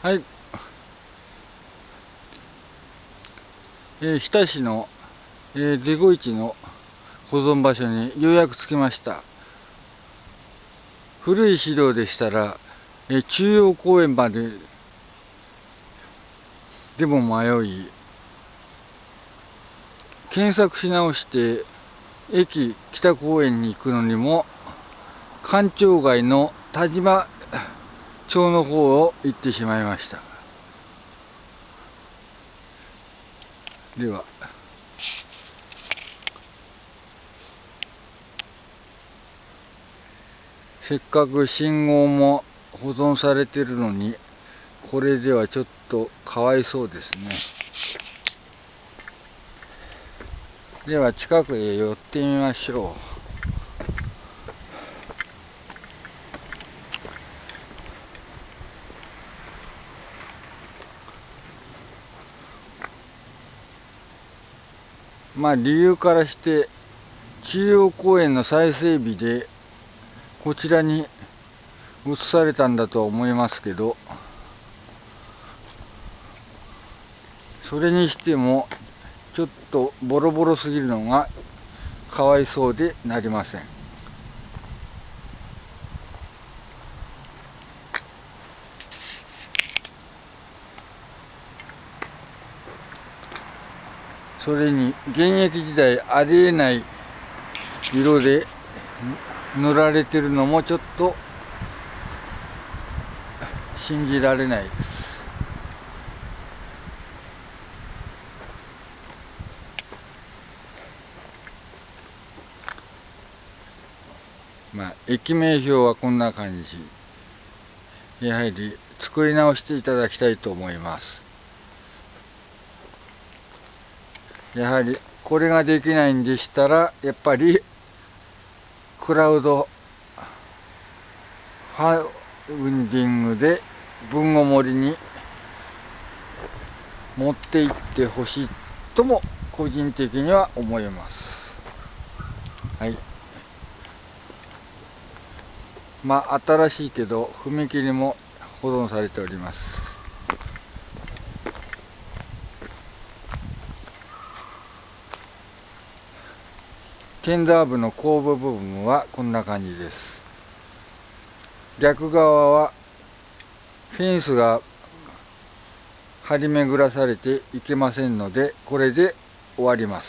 はい。えー、日田市の、えー、デゴイチの保存場所にようやく着きました。古い資料でしたら、えー、中央公園まででも迷い、検索し直して、駅北公園に行くのにも、官庁街の田島町の方を行ってしまいました。では。せっかく信号も保存されてるのにこれではちょっとかわいそうですね。では近くへ寄ってみましょう。まあ理由からして中央公園の再整備でこちらに移されたんだとは思いますけどそれにしてもちょっとボロボロすぎるのがかわいそうでなりません。それに現役時代ありえない色で塗られてるのもちょっと信じられないです。まあ、駅名表はこんな感じ。やはり作り直していただきたいと思います。やはりこれができないんでしたらやっぱりクラウドファウンディングで文語森に持っていってほしいとも個人的には思います。はい。まあ新しいけど踏切も保存されております。テンダー部の後部部分はこんな感じです。逆側はフェンスが張り巡らされていけませんのでこれで終わります。